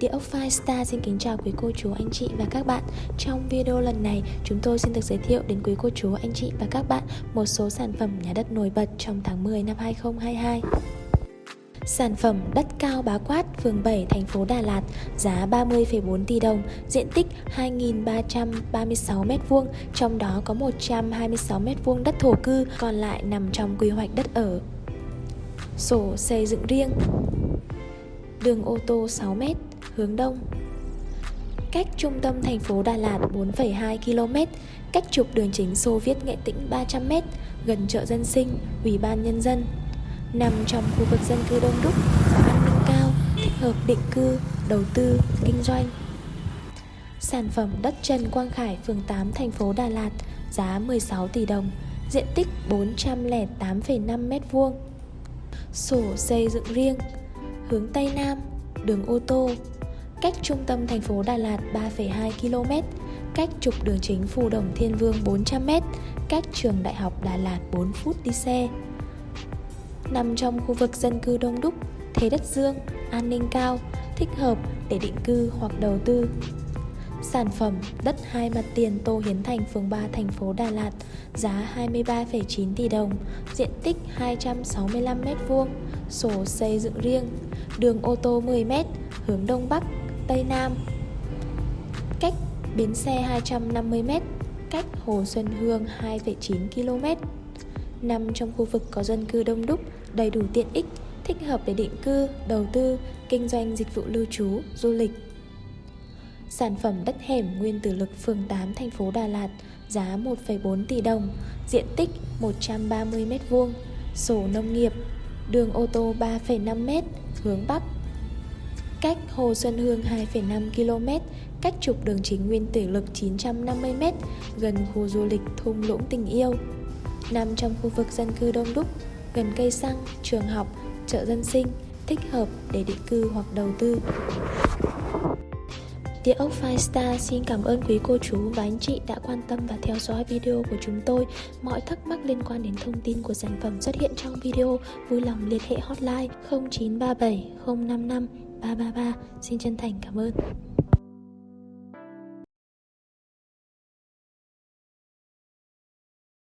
Địa ốc Firestar xin kính chào quý cô chú anh chị và các bạn. Trong video lần này chúng tôi xin được giới thiệu đến quý cô chú anh chị và các bạn một số sản phẩm nhà đất nổi bật trong tháng 10 năm 2022 Sản phẩm đất cao bá quát, phường 7, thành phố Đà Lạt, giá 30,4 tỷ đồng, diện tích 2.336m2, trong đó có 126m2 đất thổ cư, còn lại nằm trong quy hoạch đất ở. Sổ xây dựng riêng. Đường ô tô 6m, hướng đông. Cách trung tâm thành phố Đà Lạt 4,2 km, cách trục đường chính Xô Viết Nghệ Tĩnh 300m, gần chợ dân sinh, Ủy ban Nhân dân. Nằm trong khu vực dân cư đông đúc, có an ninh cao, thích hợp định cư, đầu tư, kinh doanh. Sản phẩm đất Trần Quang Khải, phường 8, thành phố Đà Lạt, giá 16 tỷ đồng, diện tích 408,5 m2 Sổ xây dựng riêng hướng Tây Nam, đường ô tô, cách trung tâm thành phố Đà Lạt 3,2 km, cách trục đường chính Phù Đồng Thiên Vương 400 m, cách trường Đại học Đà Lạt 4 phút đi xe. Nằm trong khu vực dân cư đông đúc, thế đất dương, an ninh cao, thích hợp để định cư hoặc đầu tư. Sản phẩm đất hai mặt tiền Tô Hiến Thành phường 3 thành phố Đà Lạt giá 23,9 tỷ đồng, diện tích 265m2, sổ xây dựng riêng, đường ô tô 10m, hướng Đông Bắc, Tây Nam. Cách bến xe 250m, cách Hồ Xuân Hương 2,9 km. Nằm trong khu vực có dân cư đông đúc, đầy đủ tiện ích, thích hợp để định cư, đầu tư, kinh doanh dịch vụ lưu trú, du lịch. Sản phẩm đất hẻm nguyên tử lực phường 8 thành phố Đà Lạt giá 1,4 tỷ đồng, diện tích 130m2, sổ nông nghiệp, đường ô tô 3,5m, hướng Bắc. Cách Hồ Xuân Hương 2,5 km, cách trục đường chính nguyên tử lực 950m, gần khu du lịch thung lũng tình yêu. Nằm trong khu vực dân cư đông đúc, gần cây xăng, trường học, chợ dân sinh, thích hợp để định cư hoặc đầu tư. Địa ốc Firestar xin cảm ơn quý cô chú và anh chị đã quan tâm và theo dõi video của chúng tôi. Mọi thắc mắc liên quan đến thông tin của sản phẩm xuất hiện trong video, vui lòng liên hệ hotline 0937 055 333. Xin chân thành cảm ơn.